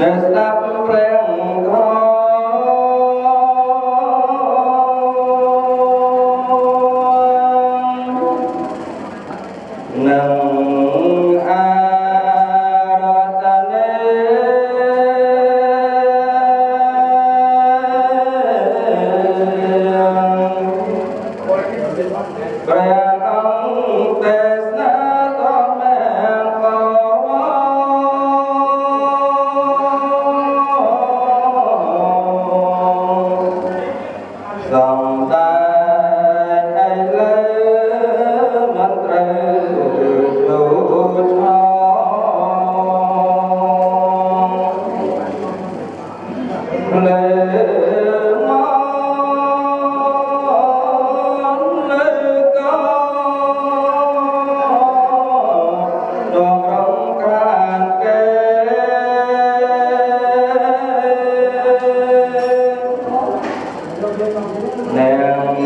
that 내가